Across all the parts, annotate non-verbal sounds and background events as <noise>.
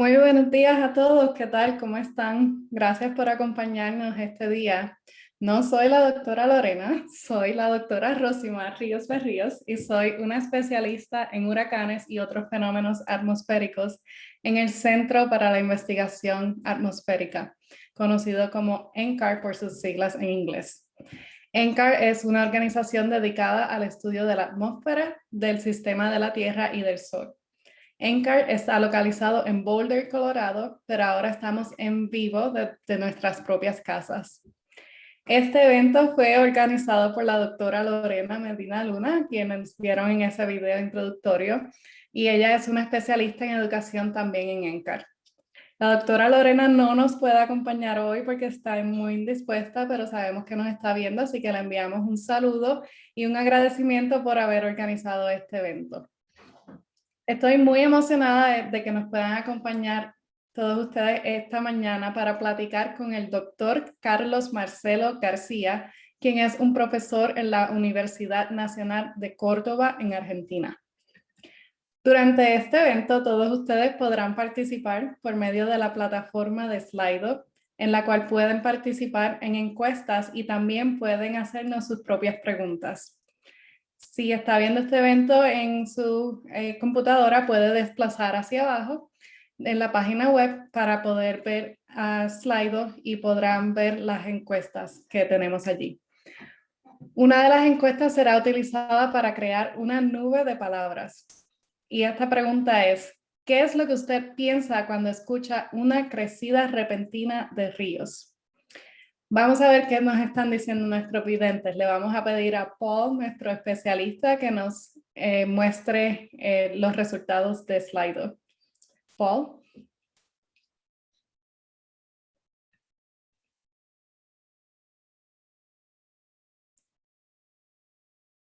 Muy buenos días a todos, ¿qué tal? ¿Cómo están? Gracias por acompañarnos este día. No soy la doctora Lorena, soy la doctora Rosimar Ríos Berríos y soy una especialista en huracanes y otros fenómenos atmosféricos en el Centro para la Investigación Atmosférica, conocido como NCAR por sus siglas en inglés. NCAR es una organización dedicada al estudio de la atmósfera, del sistema de la Tierra y del Sol. NCAR está localizado en Boulder, Colorado, pero ahora estamos en vivo de, nuestras propias casas. Este evento fue organizado por la doctora Lorena Medina Luna, quienes vieron en ese video introductorio, y ella es una especialista en educación también en NCAR. La doctora Lorena no nos puede acompañar hoy porque está muy indispuesta, pero sabemos que nos está viendo, así que le enviamos un saludo y un agradecimiento por haber organizado este evento. Estoy muy emocionada de, que nos puedan acompañar todos ustedes esta mañana para platicar con el doctor Carlos Marcelo García, quien es un profesor en la Universidad Nacional de Córdoba en Argentina. Durante este evento, todos ustedes podrán participar por medio de la plataforma de Slido, en la cual pueden participar en encuestas y también pueden hacernos sus propias preguntas. Si está viendo este evento en su eh, computadora, puede desplazar hacia abajo en la página web para poder ver a Slido y podrán ver las encuestas que tenemos allí. Una de las encuestas será utilizada para crear una nube de palabras. Y esta pregunta es, ¿qué es lo que usted piensa cuando escucha una crecida repentina de ríos? Vamos a ver qué nos están diciendo nuestros videntes. Le vamos a pedir a Paul, nuestro especialista, que nos eh, muestre eh, los resultados de Slido. Paul.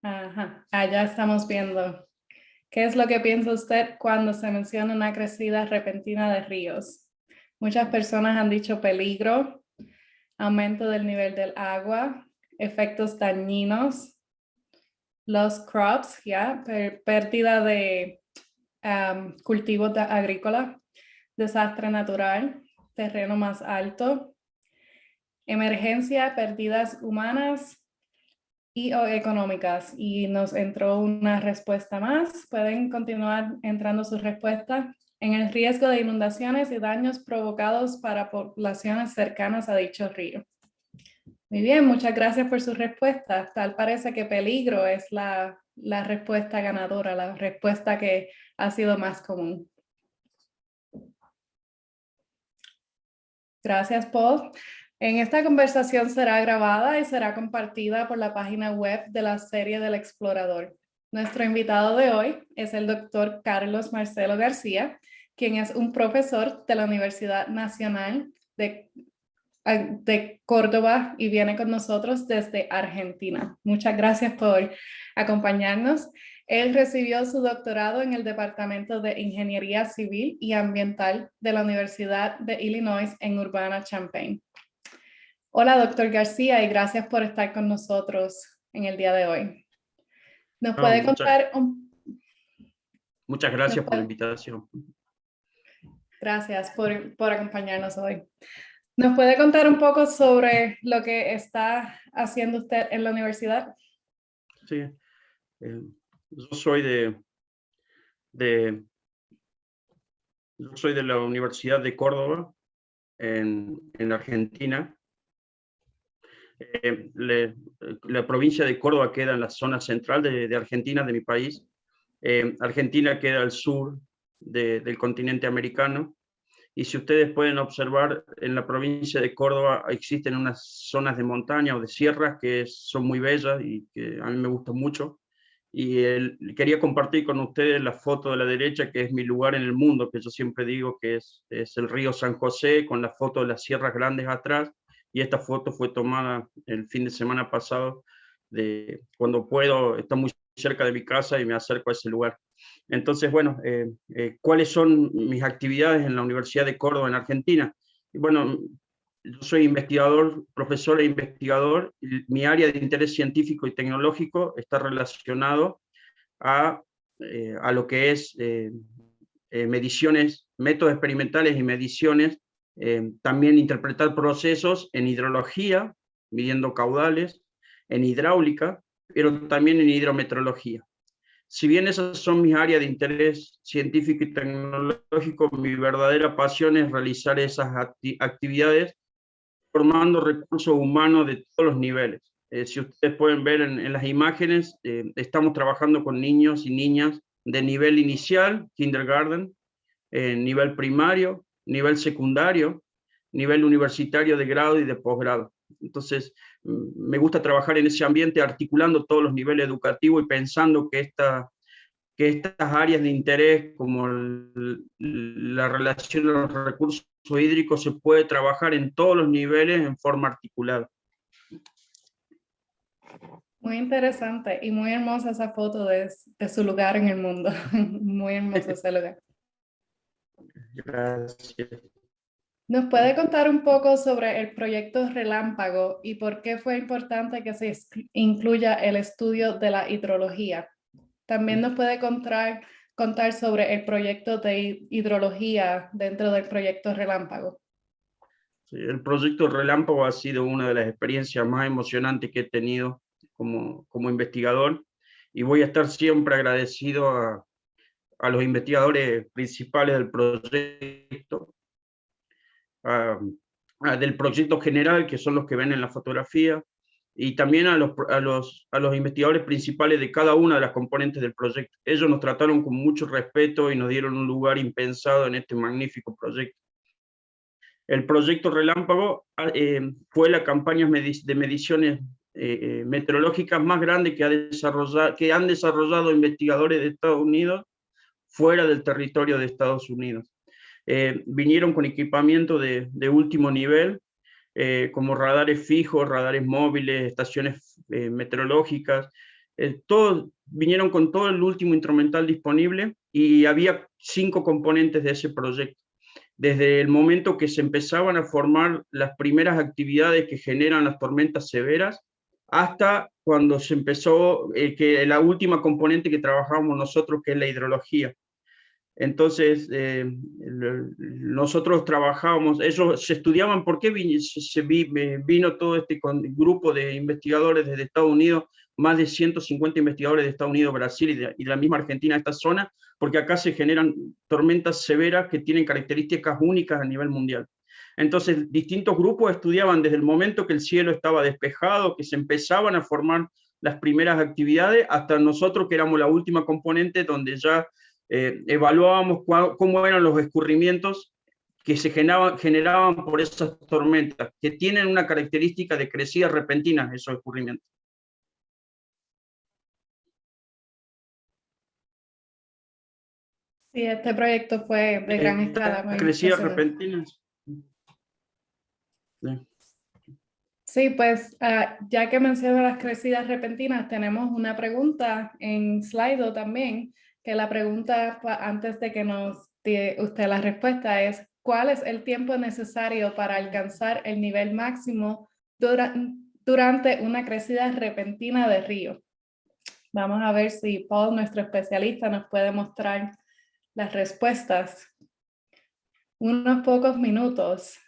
Ajá, allá estamos viendo. ¿Qué es lo que piensa usted cuando se menciona una crecida repentina de ríos? Muchas personas han dicho peligro, aumento del nivel del agua, efectos dañinos, los crops, ya, pérdida de cultivos agrícolas, desastre natural, terreno más alto, emergencia, pérdidas humanas y económicas. Y nos entró una respuesta más. Pueden continuar entrando sus respuestas en el riesgo de inundaciones y daños provocados para poblaciones cercanas a dicho río. Muy bien, muchas gracias por su respuesta. Tal parece que peligro es la, la respuesta ganadora, la respuesta que ha sido más común. Gracias, Paul. En esta conversación será grabada y será compartida por la página web de la serie del explorador. Nuestro invitado de hoy es el doctor Carlos Marcelo García, quien es un profesor de la Universidad Nacional de, de Córdoba y viene con nosotros desde Argentina. Muchas gracias por acompañarnos. Él recibió su doctorado en el Departamento de Ingeniería Civil y Ambiental de la Universidad de Illinois en Urbana-Champaign. Hola, doctor García, y gracias por estar con nosotros en el día de hoy. ¿Nos puede contar un... Muchas gracias por la invitación. Gracias por, por acompañarnos hoy. ¿Nos puede contar un poco sobre lo que está haciendo usted en la universidad? Sí, eh, yo soy de, de, yo soy de la Universidad de Córdoba, en, en Argentina. Eh, la provincia de Córdoba queda en la zona central de, de Argentina, de mi país. Eh, Argentina queda al sur del continente americano. Y si ustedes pueden observar, en la provincia de Córdoba existen unas zonas de montaña o de sierras que son muy bellas y que a mí me gustan mucho. Y quería compartir con ustedes la foto de la derecha, que es mi lugar en el mundo, que yo siempre digo que es, es el río San José, con la foto de las sierras grandes atrás. Y esta foto fue tomada el fin de semana pasado, de cuando puedo, está muy cerca de mi casa y me acerco a ese lugar. Entonces, bueno, eh, eh, ¿cuáles son mis actividades en la Universidad de Córdoba, en Argentina? Bueno, yo soy investigador, profesor e investigador. Mi área de interés científico y tecnológico está relacionado a, eh, a lo que es mediciones, métodos experimentales y mediciones, también interpretar procesos en hidrología, midiendo caudales, en hidráulica, pero también en hidrometeorología. Si bien esas son mis áreas de interés científico y tecnológico, mi verdadera pasión es realizar esas actividades formando recursos humanos de todos los niveles. Eh, si ustedes pueden ver en, las imágenes, eh, estamos trabajando con niños y niñas de nivel inicial, kindergarten, eh, nivel primario, nivel secundario, nivel universitario de grado y de posgrado. Entonces, me gusta trabajar en ese ambiente articulando todos los niveles educativos y pensando que, esta, que estas áreas de interés, como la relación de los recursos hídricos, se puede trabajar en todos los niveles en forma articulada. Muy interesante y muy hermosa esa foto de, de su lugar en el mundo. <laughs> muy hermoso ese lugar. Gracias. ¿Nos puede contar un poco sobre el proyecto Relámpago y por qué fue importante que se incluya el estudio de la hidrología? También nos puede contar, sobre el proyecto de hidrología dentro del proyecto Relámpago. El proyecto Relámpago ha sido una de las experiencias más emocionantes que he tenido como, como investigador y voy a estar siempre agradecido a, a los investigadores principales del proyecto, del proyecto general, que son los que ven en la fotografía, y también a los, a, los, a los investigadores principales de cada una de las componentes del proyecto. Ellos nos trataron con mucho respeto y nos dieron un lugar impensado en este magnífico proyecto. El proyecto Relámpago ah, eh, fue la campaña de mediciones eh, eh, meteorológicas más grande que, ha desarrollado, que han desarrollado investigadores de Estados Unidos fuera del territorio de Estados Unidos. Eh, vinieron con equipamiento de, último nivel, eh, como radares fijos, radares móviles, estaciones eh, meteorológicas, todos vinieron con todo el último instrumental disponible y había cinco componentes de ese proyecto. Desde el momento que se empezaban a formar las primeras actividades que generan las tormentas severas, hasta cuando se empezó, que la última componente que trabajamos nosotros, que es la hidrología. Entonces, eh, nosotros trabajábamos, ellos se estudiaban por qué se, vino todo este grupo de investigadores desde Estados Unidos, más de 150 investigadores de Estados Unidos, Brasil y la misma Argentina, esta zona, porque acá se generan tormentas severas que tienen características únicas a nivel mundial. Entonces, distintos grupos estudiaban desde el momento que el cielo estaba despejado, que se empezaban a formar las primeras actividades, hasta nosotros que éramos la última componente donde ya eh, evaluábamos cómo eran los escurrimientos que se generaban, generaban por esas tormentas, que tienen una característica de crecida repentina esos escurrimientos. Sí, este proyecto fue de gran escala. Crecida repentina. Sí. pues ah, ya que menciono las crecidas repentinas, tenemos una pregunta en Slido también que la pregunta antes de que nos dé usted la respuesta es, ¿cuál es el tiempo necesario para alcanzar el nivel máximo durante una crecida repentina de río? Vamos a ver si Paul, nuestro especialista, nos puede mostrar las respuestas. Unos pocos minutos.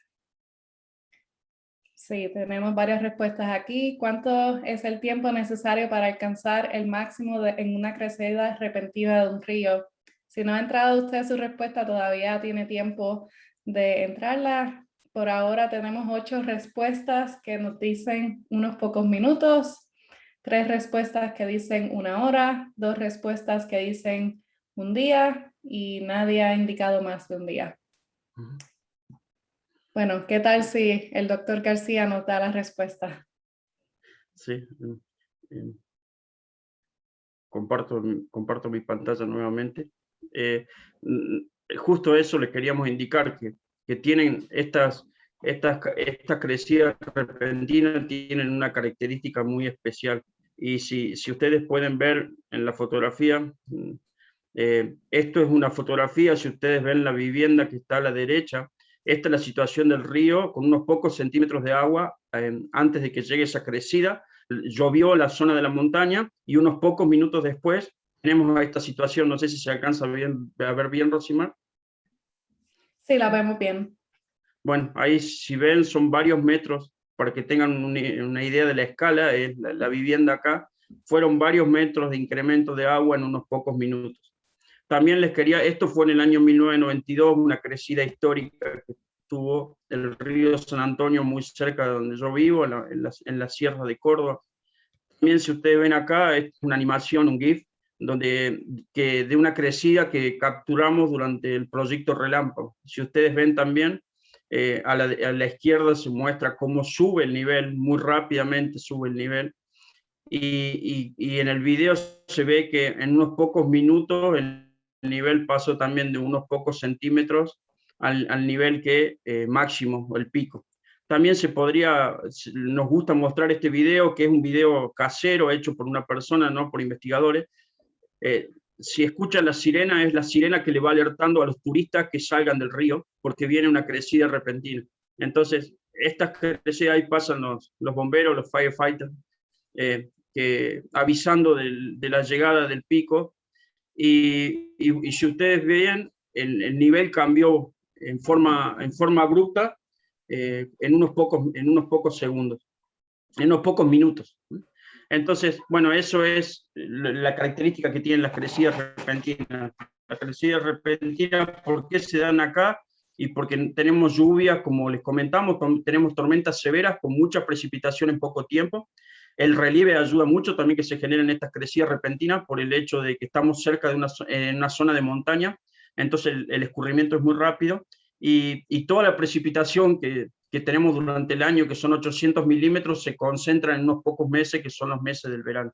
Sí, tenemos varias respuestas aquí. ¿Cuánto es el tiempo necesario para alcanzar el máximo en una crecida repentina de un río? Si no ha entrado usted su respuesta, todavía tiene tiempo de entrarla. Por ahora tenemos ocho respuestas que nos dicen unos pocos minutos, tres respuestas que dicen una hora, dos respuestas que dicen un día y nadie ha indicado más de un día. Bueno, ¿qué tal si el doctor García nos da la respuesta? Sí, comparto, comparto mi pantalla nuevamente. Eh, justo eso le queríamos indicar, que, que tienen estas, estas, estas crecidas repentinas tienen una característica muy especial. Y si, si ustedes pueden ver en la fotografía, eh, esto es una fotografía, si ustedes ven la vivienda que está a la derecha, esta es la situación del río, con unos pocos centímetros de agua eh, antes de que llegue esa crecida. Llovió la zona de la montaña y unos pocos minutos después tenemos esta situación, no sé si se alcanza bien, a ver bien, Rosimar. Sí, la vemos bien. Bueno, ahí si ven son varios metros, para que tengan una idea de la escala, es la, vivienda acá, fueron varios metros de incremento de agua en unos pocos minutos. También les quería, esto fue en el año 1992, una crecida histórica que tuvo el río San Antonio muy cerca de donde yo vivo, en la, en en la sierra de Córdoba. También si ustedes ven acá, es una animación, un GIF, donde, que, de una crecida que capturamos durante el proyecto Relámpago. Si ustedes ven también, eh, a, la, a, la, izquierda se muestra cómo sube el nivel, muy rápidamente sube el nivel, y, y, y, en el video se ve que en unos pocos minutos el nivel pasó también de unos pocos centímetros al, al nivel que eh, máximo, el pico. También se podría, nos gusta mostrar este video, que es un video casero hecho por una persona, no por investigadores, eh, si escuchan la sirena, es la sirena que le va alertando a los turistas que salgan del río, porque viene una crecida repentina. Entonces, estas crecidas ahí pasan los, los bomberos, los firefighters, eh, que, avisando del, de la llegada del pico, y, si ustedes el, el, nivel cambió en forma, en forma abrupta eh, en, unos pocos, en unos pocos segundos, en unos pocos minutos. Entonces, bueno, eso es la característica que tienen las crecidas repentinas. Las crecidas repentinas, ¿por qué se dan acá? Y porque tenemos lluvias, como les comentamos, tenemos tormentas severas con mucha precipitación en poco tiempo. El relieve ayuda mucho también que se generen estas crecidas repentinas por el hecho de que estamos cerca de una, zona de montaña, entonces el, escurrimiento es muy rápido y, toda la precipitación que, tenemos durante el año, que son 800 milímetros, se concentran en unos pocos meses, que son los meses del verano.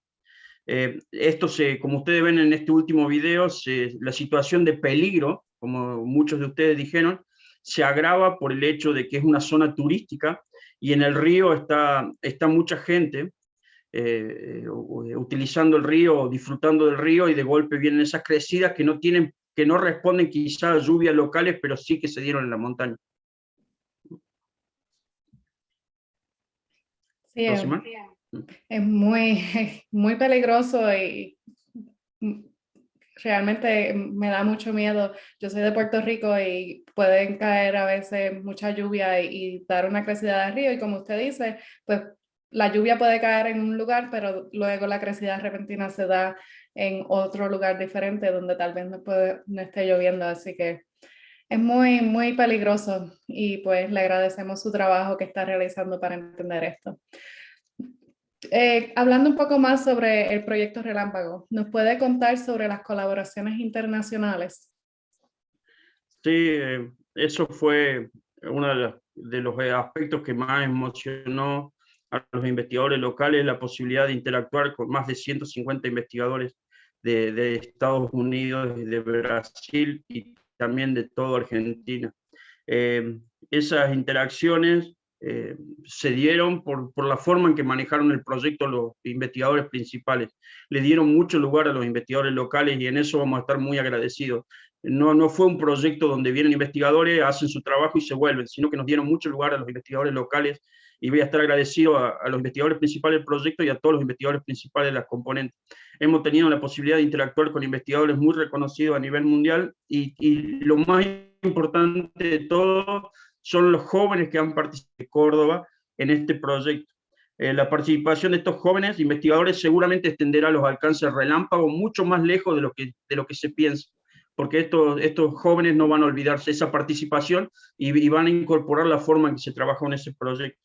Eh, esto, se, como ustedes ven en este último video, la situación de peligro, como muchos de ustedes dijeron, se agrava por el hecho de que es una zona turística y en el río está mucha gente eh, utilizando el río, disfrutando del río y de golpe vienen esas crecidas que no, tienen, que no responden quizás a lluvias locales, pero sí que se dieron en la montaña. Sí, es, es, muy, <laughs> muy peligroso y realmente me da mucho miedo. Yo soy de Puerto Rico y pueden caer a veces mucha lluvia y, y dar una crecida de río y como usted dice, pues la lluvia puede caer en un lugar, pero luego la crecida repentina se da en otro lugar diferente donde tal vez no, puede, no esté lloviendo, así que es muy, muy peligroso y pues le agradecemos su trabajo que está realizando para entender esto. Eh, hablando un poco más sobre el proyecto Relámpago, ¿nos puede contar sobre las colaboraciones internacionales? Sí, eh, eso fue uno de los aspectos que más emocionó a los investigadores locales, la posibilidad de interactuar con más de 150 investigadores de, Estados Unidos, de Brasil y también de toda Argentina. Eh, esas interacciones eh, se dieron por, por, la forma en que manejaron el proyecto los investigadores principales. Le dieron mucho lugar a los investigadores locales y en eso vamos a estar muy agradecidos. No, no fue un proyecto donde vienen investigadores, hacen su trabajo y se vuelven, sino que nos dieron mucho lugar a los investigadores locales y voy a estar agradecido a, a, los investigadores principales del proyecto y a todos los investigadores principales de las componentes. Hemos tenido la posibilidad de interactuar con investigadores muy reconocidos a nivel mundial y, y lo más importante de todo son los jóvenes que han participado Córdoba en este proyecto. Eh, la participación de estos jóvenes investigadores seguramente extenderá los alcances relámpago mucho más lejos de lo que, de lo que se piensa, porque estos, estos jóvenes no van a olvidarse esa participación y, y van a incorporar la forma en que se trabajó en ese proyecto.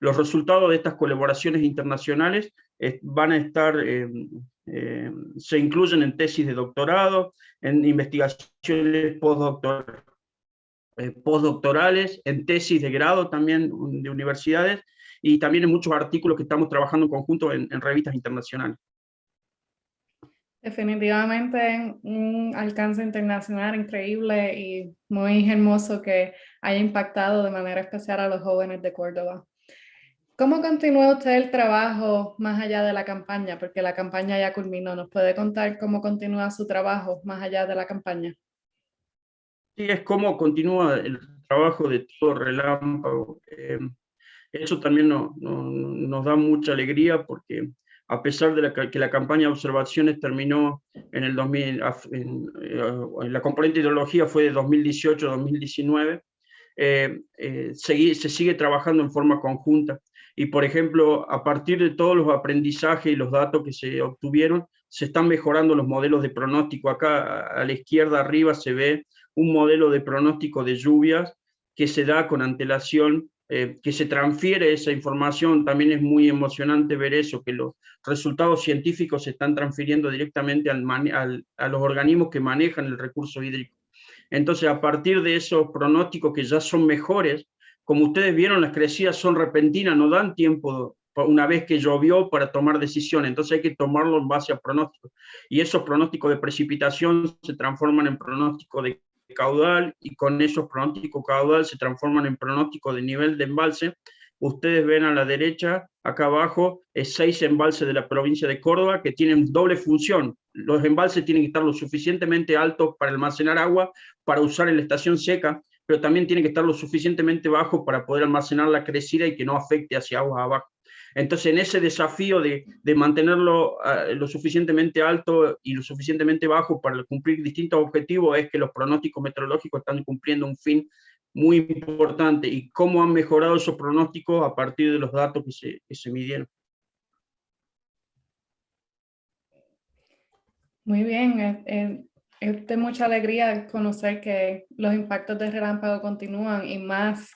Los resultados de estas colaboraciones internacionales eh, van a estar, eh, eh, se incluyen en tesis de doctorado, en investigaciones postdoctor, eh, postdoctorales, en tesis de grado también de universidades, y también en muchos artículos que estamos trabajando en conjunto en, en revistas internacionales. Definitivamente un alcance internacional increíble y muy hermoso que haya impactado de manera especial a los jóvenes de Córdoba. ¿Cómo continúa usted el trabajo más allá de la campaña? Porque la campaña ya culminó. ¿Nos puede contar cómo continúa su trabajo más allá de la campaña? Sí, es cómo continúa el trabajo de todo Relámpago. Eh, eso también no, no, nos da mucha alegría porque a pesar de que la campaña de observaciones terminó en el 2000, en, la componente de ideología fue de 2018-2019, se, se sigue trabajando en forma conjunta. Y, por ejemplo, a partir de todos los aprendizajes y los datos que se obtuvieron, se están mejorando los modelos de pronóstico. Acá a la izquierda arriba se ve un modelo de pronóstico de lluvias que se da con antelación, eh, que se transfiere esa información. También es muy emocionante ver eso, que los resultados científicos se están transfiriendo directamente al, a los organismos que manejan el recurso hídrico. Entonces, a partir de esos pronósticos que ya son mejores, como ustedes vieron, las crecidas son repentinas, no dan tiempo una vez que llovió para tomar decisiones, entonces hay que tomarlo en base a pronósticos. Y esos pronósticos de precipitación se transforman en pronósticos de caudal y con esos pronósticos caudal se transforman en pronósticos de nivel de embalse. Ustedes ven a la derecha, acá abajo, es seis embalses de la provincia de Córdoba que tienen doble función. Los embalses tienen que estar lo suficientemente altos para almacenar agua, para usar en la estación seca, pero también tienen que estar lo suficientemente bajos para poder almacenar la crecida y que no afecte hacia aguas abajo. Entonces, en ese desafío de, mantenerlo ah, lo suficientemente alto y lo suficientemente bajo para cumplir distintos objetivos, es que los pronósticos meteorológicos están cumpliendo un fin muy importante. ¿Y cómo han mejorado esos pronósticos a partir de los datos que se, que se midieron? Muy bien, eh, eh, es de mucha alegría conocer que los impactos de relámpago continúan y más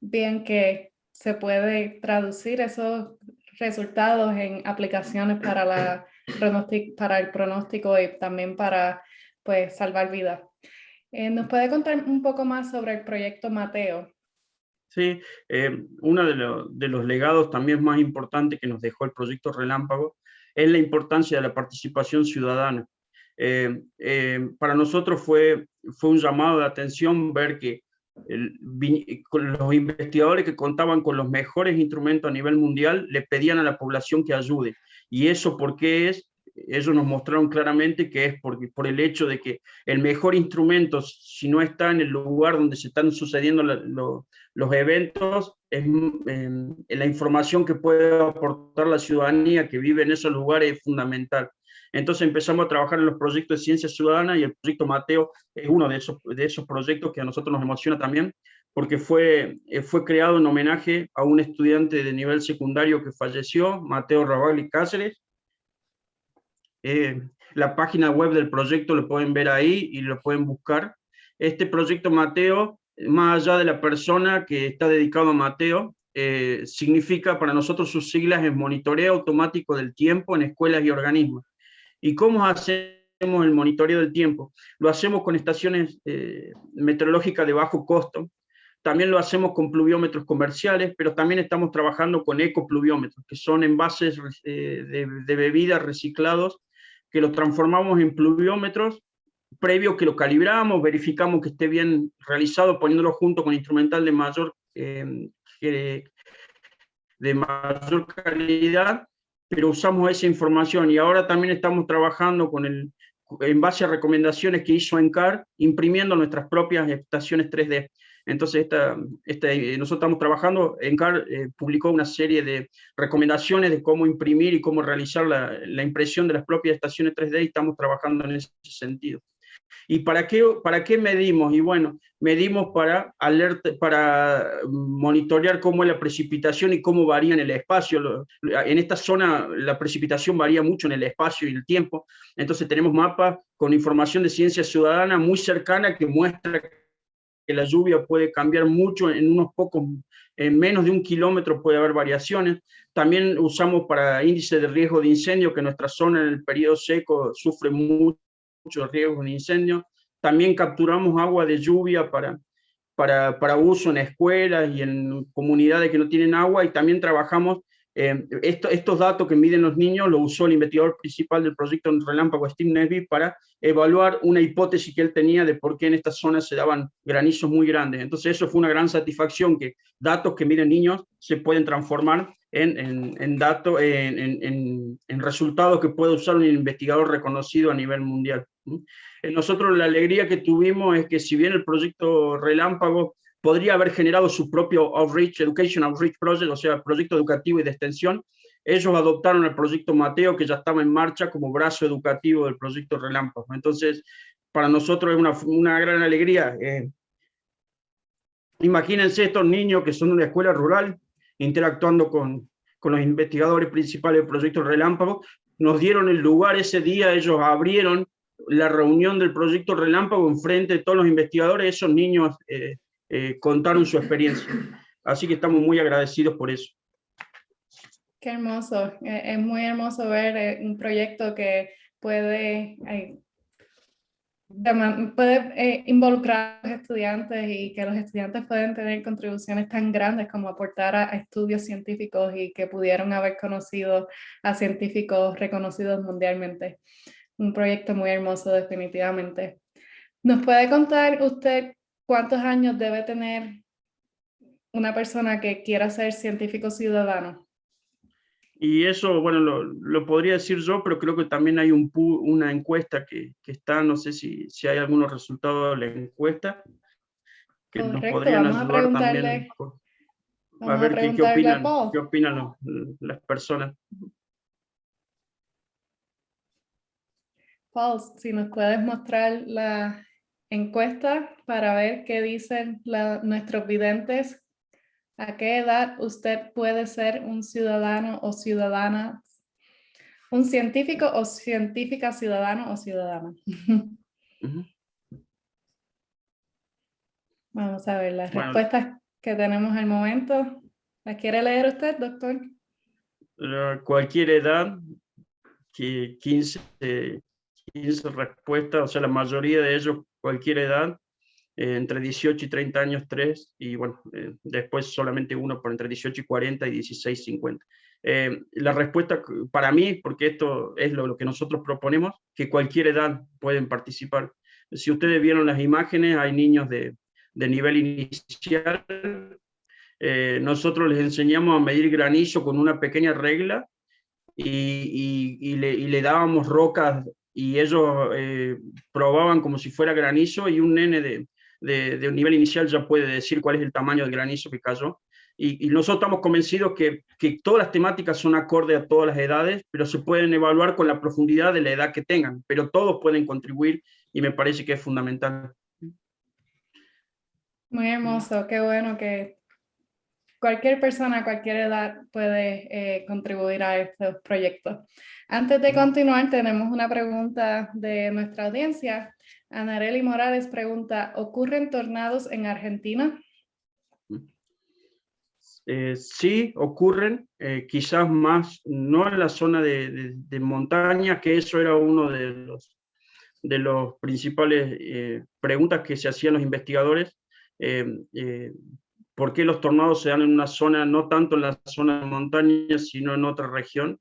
bien que se puede traducir esos resultados en aplicaciones para, la, para el pronóstico y también para pues, salvar vidas. Eh, ¿Nos puede contar un poco más sobre el proyecto Mateo? Sí, eh, uno de, los legados también más importantes que nos dejó el proyecto Relámpago es la importancia de la participación ciudadana. Eh, para nosotros fue, fue un llamado de atención ver que con los investigadores que contaban con los mejores instrumentos a nivel mundial le pedían a la población que ayude. ¿Y eso por qué es? Ellos nos mostraron claramente que es porque, por el hecho de que el mejor instrumento, si no está en el lugar donde se están sucediendo los eventos, es, la información que puede aportar la ciudadanía que vive en esos lugares es fundamental. Entonces empezamos a trabajar en los proyectos de ciencia ciudadana y el proyecto Mateo es uno de esos, de esos proyectos que a nosotros nos emociona también, porque fue, eh, fue creado en homenaje a un estudiante de nivel secundario que falleció, Mateo Rabagli Cáceres. Eh, la página web del proyecto lo pueden ver ahí y lo pueden buscar. Este proyecto Mateo, más allá de la persona que está dedicado a Mateo, eh, significa para nosotros sus siglas es monitoreo automático del tiempo en escuelas y organismos. ¿Y cómo hacemos el monitoreo del tiempo? Lo hacemos con estaciones eh, meteorológicas de bajo costo, también lo hacemos con pluviómetros comerciales, pero también estamos trabajando con ecopluviómetros, que son envases eh, de, bebidas reciclados, que los transformamos en pluviómetros, previo que lo calibramos, verificamos que esté bien realizado, poniéndolo junto con instrumental de mayor, eh, de mayor calidad, pero usamos esa información y ahora también estamos trabajando con el, en base a recomendaciones que hizo ENCAR, imprimiendo nuestras propias estaciones 3D. Entonces, esta, esta, nosotros estamos trabajando, ENCAR eh, publicó una serie de recomendaciones de cómo imprimir y cómo realizar la, la impresión de las propias estaciones 3D y estamos trabajando en ese sentido. ¿Y para qué, para qué medimos? Y bueno, medimos para, alerta, para monitorear cómo es la precipitación y cómo varía en el espacio. En esta zona la precipitación varía mucho en el espacio y el tiempo, entonces tenemos mapas con información de ciencia ciudadana muy cercana que muestra que la lluvia puede cambiar mucho en unos pocos, en menos de un kilómetro puede haber variaciones. También usamos para índice de riesgo de incendio, que nuestra zona en el periodo seco sufre mucho muchos riesgos de incendio. También capturamos agua de lluvia para, para, para, uso en escuelas y en comunidades que no tienen agua y también trabajamos, eh, esto, estos datos que miden los niños lo usó el investigador principal del proyecto Relámpago, Steve Nesby, para evaluar una hipótesis que él tenía de por qué en estas zonas se daban granizos muy grandes. Entonces eso fue una gran satisfacción, que datos que miden niños se pueden transformar en, en, en datos, en, en, resultados que puede usar un investigador reconocido a nivel mundial. Nosotros la alegría que tuvimos es que si bien el proyecto Relámpago podría haber generado su propio Outreach, Education Outreach Project, o sea, proyecto educativo y de extensión, ellos adoptaron el proyecto Mateo, que ya estaba en marcha como brazo educativo del proyecto Relámpago. Entonces, para nosotros es una, una gran alegría. Eh, imagínense estos niños que son de una escuela rural, interactuando con, con los investigadores principales del proyecto Relámpago, nos dieron el lugar ese día, ellos abrieron la reunión del proyecto Relámpago en frente de todos los investigadores, esos niños eh, eh, contaron su experiencia. Así que estamos muy agradecidos por eso. Qué hermoso, e, es muy hermoso ver eh, un proyecto que puede, puede involucrar a los estudiantes y que los estudiantes pueden tener contribuciones tan grandes como aportar a, estudios científicos y que pudieron haber conocido a científicos reconocidos mundialmente. Un proyecto muy hermoso definitivamente. ¿Nos puede contar usted cuántos años debe tener una persona que quiera ser científico ciudadano? Y eso, bueno, lo, podría decir yo, pero creo que también hay un, una encuesta que, que, está, no sé si, si hay algunos resultados de la encuesta, que nos podrían ayudar también. A ver qué, qué, opinan, qué opinan las personas. Paul, si nos puedes mostrar la encuesta para ver qué dicen nuestros videntes, a qué edad usted puede ser un ciudadano o ciudadana, un científico o científica ciudadano o ciudadana. Vamos a ver las respuestas que tenemos al momento. ¿Las quiere leer usted, doctor? Cualquier edad, que 15, 15 respuestas, o sea, la mayoría de ellos, cualquier edad, eh, entre 18 y 30 años, 3, y bueno, eh, después solamente uno por entre 18 y 40 y 16 y 50. Eh, la respuesta para mí, porque esto es lo, que nosotros proponemos, que cualquier edad pueden participar. Si ustedes vieron las imágenes, hay niños de, de nivel inicial, nosotros les enseñamos a medir granizo con una pequeña regla y, y, le, y, le, dábamos rocas y ellos eh, probaban como si fuera granizo y un nene de, de, nivel inicial ya puede decir cuál es el tamaño del granizo que cayó. Y, nosotros estamos convencidos que, que, todas las temáticas son acorde a todas las edades, pero se pueden evaluar con la profundidad de la edad que tengan, pero todos pueden contribuir y me parece que es fundamental. Muy hermoso, qué bueno que cualquier persona cualquier edad puede eh, contribuir a estos proyectos. Antes de continuar, tenemos una pregunta de nuestra audiencia. Anareli Morales pregunta, ¿ocurren tornados en Argentina? Eh, sí, ocurren, eh, quizás más, no en la zona de, montaña, que eso era uno de los, de los principales preguntas que se hacían los investigadores, por qué los tornados se dan en una zona, no tanto en la zona de montaña, sino en otra región.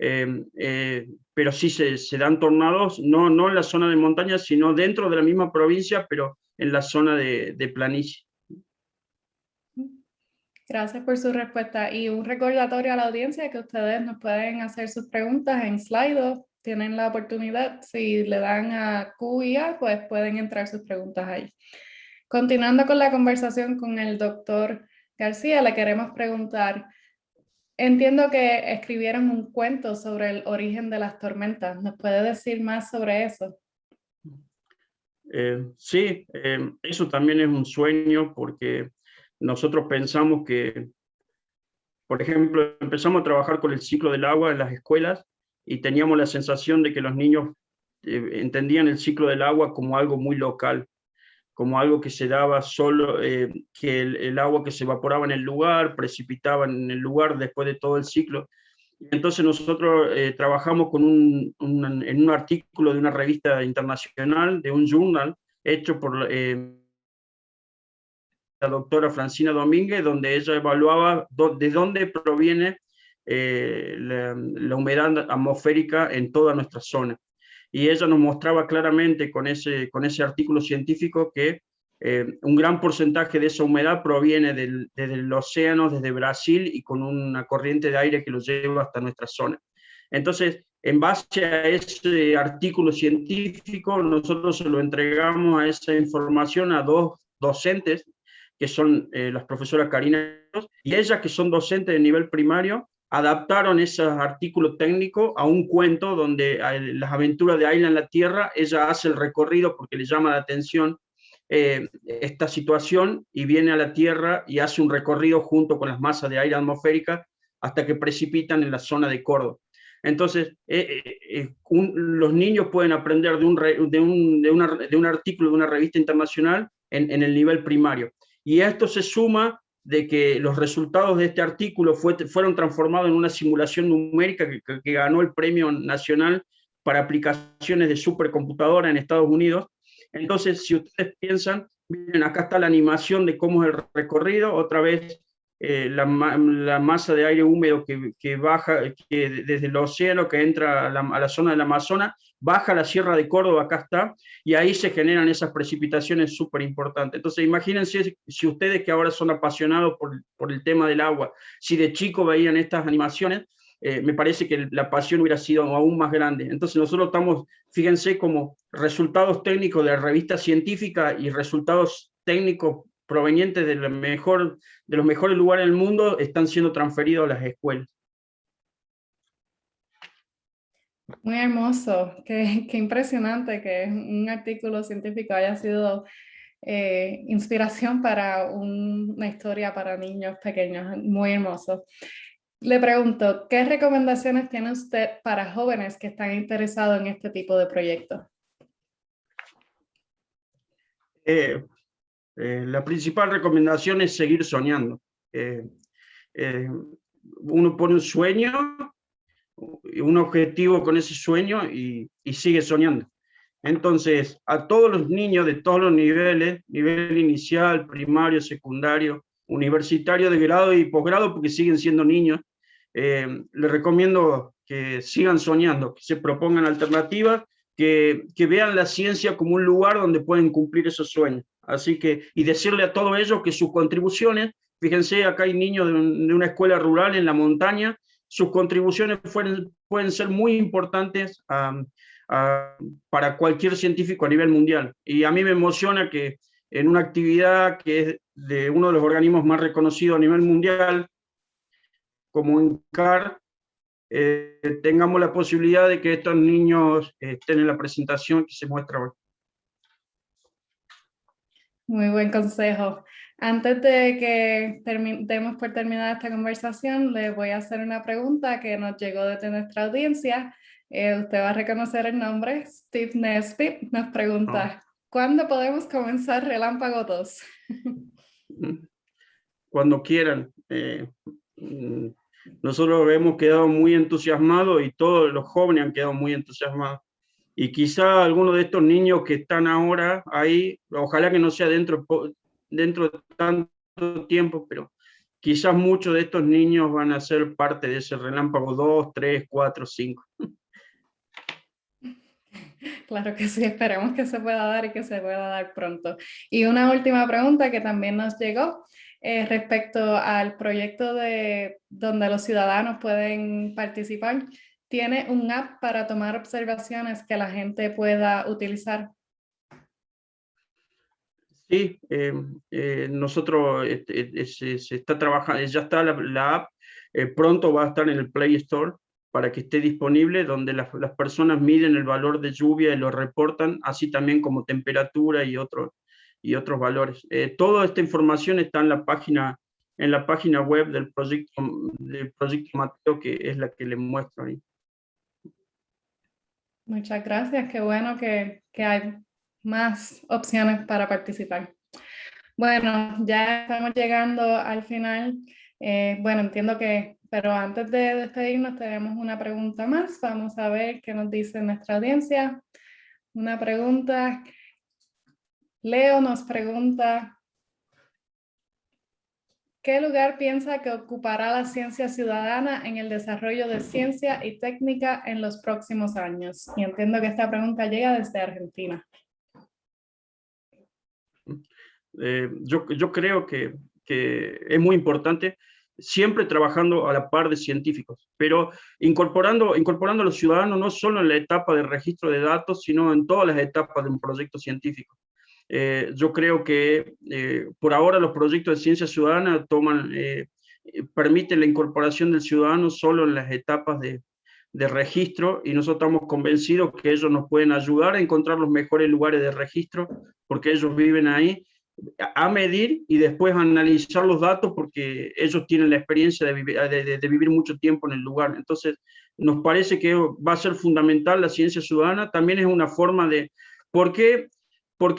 Em, eh, pero sí se, dan tornados, no, no en la zona de montaña, sino dentro de la misma provincia, pero en la zona de, planicie. Gracias por su respuesta. Y un recordatorio a la audiencia que ustedes nos pueden hacer sus preguntas en Slido. Tienen la oportunidad, si le dan a Q y A, pues pueden entrar sus preguntas ahí. Continuando con la conversación con el doctor García, le queremos preguntar, entiendo que escribieron un cuento sobre el origen de las tormentas, ¿nos puede decir más sobre eso? Eh, sí, eh, eso también es un sueño porque nosotros pensamos que, por ejemplo, empezamos a trabajar con el ciclo del agua en las escuelas y teníamos la sensación de que los niños eh, entendían el ciclo del agua como algo muy local, como algo que se daba solo, eh, que el, agua que se evaporaba en el lugar, precipitaba en el lugar después de todo el ciclo. Entonces nosotros eh, trabajamos con un, en un artículo de una revista internacional, de un journal, hecho por eh, la doctora Francina Domínguez, donde ella evaluaba de dónde proviene la, la humedad atmosférica en toda nuestra zona y ella nos mostraba claramente con ese, con ese artículo científico que eh, un gran porcentaje de esa humedad proviene del, desde el océano, desde Brasil, y con una corriente de aire que lo lleva hasta nuestra zona. Entonces, en base a ese artículo científico, nosotros se lo entregamos a esa información a dos docentes, que son eh, las profesoras Karina y ellas, que son docentes de nivel primario, adaptaron ese artículo técnico a un cuento donde las aventuras de Ayla en la Tierra, ella hace el recorrido porque le llama la atención eh, esta situación y viene a la Tierra y hace un recorrido junto con las masas de aire atmosférica hasta que precipitan en la zona de Córdoba. Entonces, eh, eh, los niños pueden aprender de un, de, un, de, un, artículo de una revista internacional en, el nivel primario. Y esto se suma de que los resultados de este artículo fue, fueron transformados en una simulación numérica que, que, ganó el Premio Nacional para aplicaciones de supercomputadora en Estados Unidos. Entonces, si ustedes piensan, miren, acá está la animación de cómo es el recorrido, otra vez eh, la, masa de aire húmedo que, baja que desde el océano que entra a la, a la, zona del Amazonas, baja a la Sierra de Córdoba, acá está, y ahí se generan esas precipitaciones súper importantes. Entonces imagínense si ustedes que ahora son apasionados por, por, el tema del agua, si de chico veían estas animaciones, eh, me parece que la pasión hubiera sido aún más grande. Entonces nosotros estamos, fíjense, como resultados técnicos de la revista científica y resultados técnicos provenientes de, mejor, de los mejores lugares del mundo están siendo transferidos a las escuelas. Muy hermoso, qué, qué impresionante que un artículo científico haya sido eh, inspiración para una historia para niños pequeños, muy hermoso. Le pregunto, ¿qué recomendaciones tiene usted para jóvenes que están interesados en este tipo de proyectos? Eh, eh, la principal recomendación es seguir soñando. Eh, eh, uno pone un sueño, un objetivo con ese sueño y, sigue soñando. Entonces, a todos los niños de todos los niveles, nivel inicial, primario, secundario, universitario, de grado y posgrado, porque siguen siendo niños, les recomiendo que sigan soñando, que se propongan alternativas, que, que vean la ciencia como un lugar donde pueden cumplir esos sueños. Así que, y decirle a todos ellos que sus contribuciones, fíjense, acá hay niños de, una escuela rural en la montaña, sus contribuciones pueden ser muy importantes para cualquier científico a nivel mundial. Y a mí me emociona que en una actividad que es de uno de los organismos más reconocidos a nivel mundial, como INCAR, eh, tengamos la posibilidad de que estos niños estén en la presentación que se muestra hoy. Muy buen consejo. Antes de que demos por terminada esta conversación, le voy a hacer una pregunta que nos llegó desde nuestra audiencia. Eh, usted va a reconocer el nombre. Steve Nesbitt nos pregunta, oh. ¿cuándo podemos comenzar Relámpago 2? <laughs> Cuando quieran. Eh, mm, nosotros hemos quedado muy entusiasmados y todos los jóvenes han quedado muy entusiasmados y quizá algunos de estos niños que están ahora ahí, ojalá que no sea dentro, dentro de tanto tiempo, pero quizás muchos de estos niños van a ser parte de ese relámpago 2, 3, 4, 5. Claro que sí, esperemos que se pueda dar y que se pueda dar pronto. Y una última pregunta que también nos llegó eh, respecto al proyecto de donde los ciudadanos pueden participar tiene un app para tomar observaciones que la gente pueda utilizar. Sí, eh, eh, nosotros este, se, está trabajando, ya está la, app, eh, pronto va a estar en el Play Store para que esté disponible, donde las, las, personas miden el valor de lluvia y lo reportan, así también como temperatura y, otros y otros valores. toda esta información está en la página en la página web del proyecto, del proyecto Mateo, que es la que les muestro ahí. Muchas gracias, qué bueno que, que hay más opciones para participar. Bueno, ya estamos llegando al final. Eh, bueno, entiendo que, pero antes de despedirnos tenemos una pregunta más. Vamos a ver qué nos dice nuestra audiencia. Una pregunta. Leo nos pregunta, ¿Qué lugar piensa que ocupará la ciencia ciudadana en el desarrollo de ciencia y técnica en los próximos años? Y entiendo que esta pregunta llega desde Argentina. Eh, yo, creo que, que, es muy importante siempre trabajando a la par de científicos, pero incorporando, incorporando a los ciudadanos no solo en la etapa de registro de datos, sino en todas las etapas de un proyecto científico. Eh, yo creo que eh, por ahora los proyectos de ciencia ciudadana toman, eh, permite la incorporación del ciudadano solo en las etapas de, de registro y nosotros estamos convencidos que ellos nos pueden ayudar a encontrar los mejores lugares de registro porque ellos viven ahí a medir y después analizar los datos porque ellos tienen la experiencia de vivir, de, vivir, mucho tiempo en el lugar. Entonces, nos parece que va a ser fundamental la ciencia ciudadana. También es una forma de... ¿Por qué, por,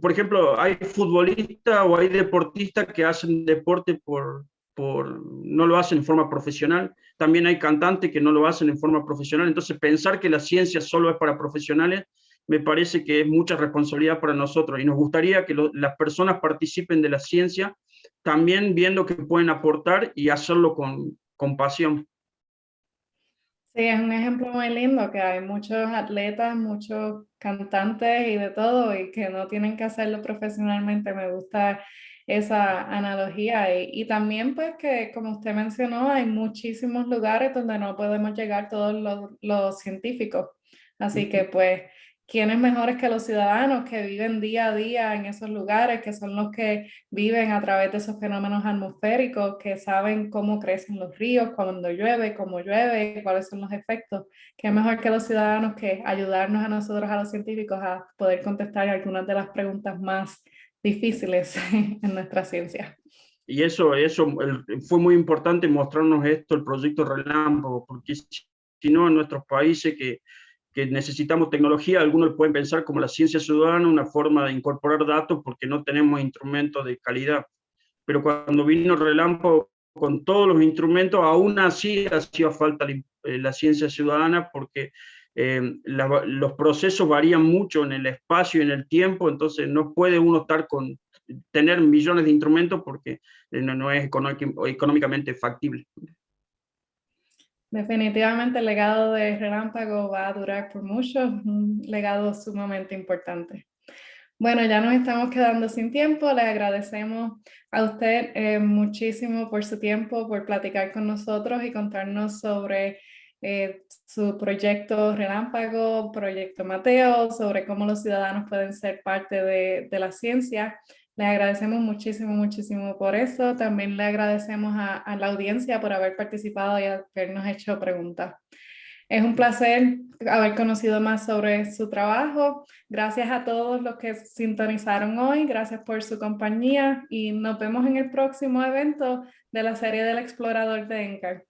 por ejemplo, hay futbolistas o hay deportistas que hacen deporte por, por... no lo hacen en forma profesional? También hay cantantes que no lo hacen en forma profesional. Entonces, pensar que la ciencia solo es para profesionales me parece que es mucha responsabilidad para nosotros y nos gustaría que las personas participen de la ciencia también viendo que pueden aportar y hacerlo con, con pasión. Sí, es un ejemplo muy lindo que hay muchos atletas, muchos cantantes y de todo y que no tienen que hacerlo profesionalmente. Me gusta esa analogía y, y, también pues que como usted mencionó hay muchísimos lugares donde no podemos llegar todos los, los científicos. Así que pues ¿Quiénes mejores que los ciudadanos que viven día a día en esos lugares, que son los que viven a través de esos fenómenos atmosféricos, que saben cómo crecen los ríos, cuando llueve, cómo llueve, cuáles son los efectos? ¿Qué mejor que los ciudadanos que ayudarnos a nosotros, a los científicos, a poder contestar algunas de las preguntas más difíciles <laughs> en nuestra ciencia? Y eso, eso fue muy importante mostrarnos esto, el proyecto Relámpago, porque si no en nuestros países que que necesitamos tecnología, algunos pueden pensar como la ciencia ciudadana, una forma de incorporar datos porque no tenemos instrumentos de calidad. Pero cuando vino Relámpago con todos los instrumentos, aún así hacía falta la, eh, ciencia ciudadana porque eh, los procesos varían mucho en el espacio y en el tiempo, entonces no puede uno estar con, tener millones de instrumentos porque eh, no, no es económicamente factible. Definitivamente el legado de Relámpago va a durar por mucho, un legado sumamente importante. Bueno, ya nos estamos quedando sin tiempo. Le agradecemos a usted eh, muchísimo por su tiempo, por platicar con nosotros y contarnos sobre eh, su proyecto Relámpago, proyecto Mateo, sobre cómo los ciudadanos pueden ser parte de, de la ciencia. Le agradecemos muchísimo, muchísimo por eso. También le agradecemos a, la audiencia por haber participado y habernos hecho preguntas. Es un placer haber conocido más sobre su trabajo. Gracias a todos los que sintonizaron hoy. Gracias por su compañía y nos vemos en el próximo evento de la serie del Explorador de ENCAR.